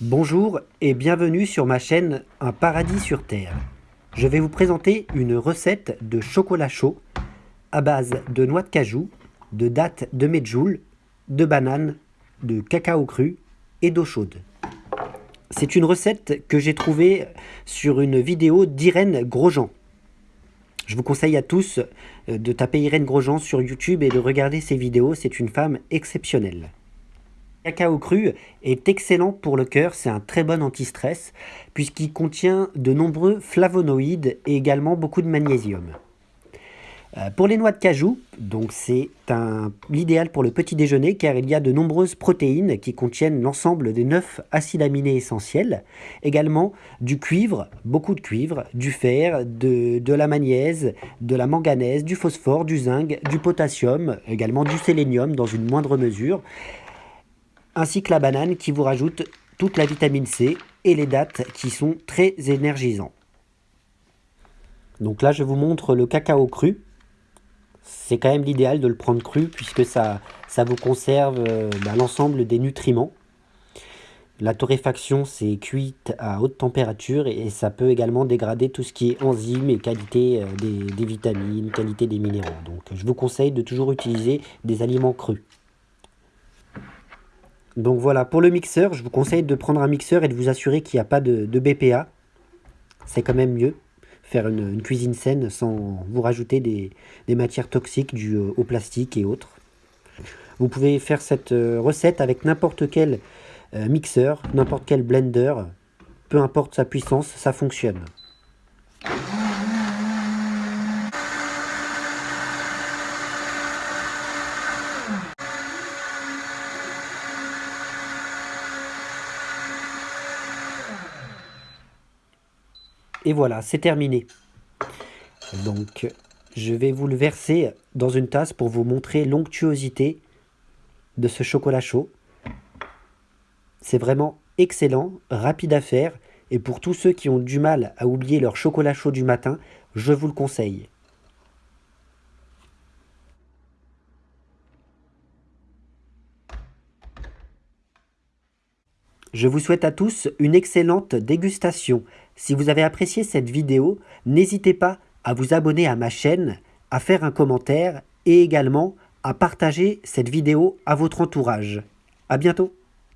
Bonjour et bienvenue sur ma chaîne Un paradis sur terre. Je vais vous présenter une recette de chocolat chaud à base de noix de cajou, de dattes de medjool, de bananes, de cacao cru et d'eau chaude. C'est une recette que j'ai trouvée sur une vidéo d'Irène Grosjean. Je vous conseille à tous euh, de taper Irène Grosjean sur YouTube et de regarder ses vidéos, c'est une femme exceptionnelle. Le cacao cru est excellent pour le cœur, c'est un très bon anti-stress puisqu'il contient de nombreux flavonoïdes et également beaucoup de magnésium. Euh, pour les noix de cajou, c'est l'idéal pour le petit déjeuner car il y a de nombreuses protéines qui contiennent l'ensemble des 9 acides aminés essentiels, également du cuivre, beaucoup de cuivre, du fer, de, la magnése, de la manganèse, du phosphore, du zinc, du potassium, également du sélénium dans une moindre mesure, ainsi que la banane qui vous rajoute toute la vitamine C et les dattes qui sont très énergisants. Donc là je vous montre le cacao cru c'est quand même l'idéal de le prendre cru puisque ça, vous conserve euh, bah, l'ensemble des nutriments. La torréfaction, c'est cuite à haute température et, ça peut également dégrader tout ce qui est enzymes et qualité euh, des, vitamines, qualité des minéraux. Donc je vous conseille de toujours utiliser des aliments crus. Donc voilà, pour le mixeur, je vous conseille de prendre un mixeur et de vous assurer qu'il n'y a pas de, BPA. C'est quand même mieux faire une, cuisine saine sans vous rajouter des, matières toxiques dues au plastique et autres. Vous pouvez faire cette euh, recette avec n'importe quel euh, mixeur, n'importe quel blender, peu importe sa puissance, ça fonctionne. Et voilà, c'est terminé. Donc, je vais vous le verser dans une tasse pour vous montrer l'onctuosité de ce chocolat chaud. C'est vraiment excellent, rapide à faire, et pour tous ceux qui ont du mal à oublier leur chocolat chaud du matin, je vous le conseille. Je vous souhaite à tous une excellente dégustation. Si vous avez apprécié cette vidéo, n'hésitez pas à vous abonner à ma chaîne, à faire un commentaire et également à partager cette vidéo à votre entourage. A bientôt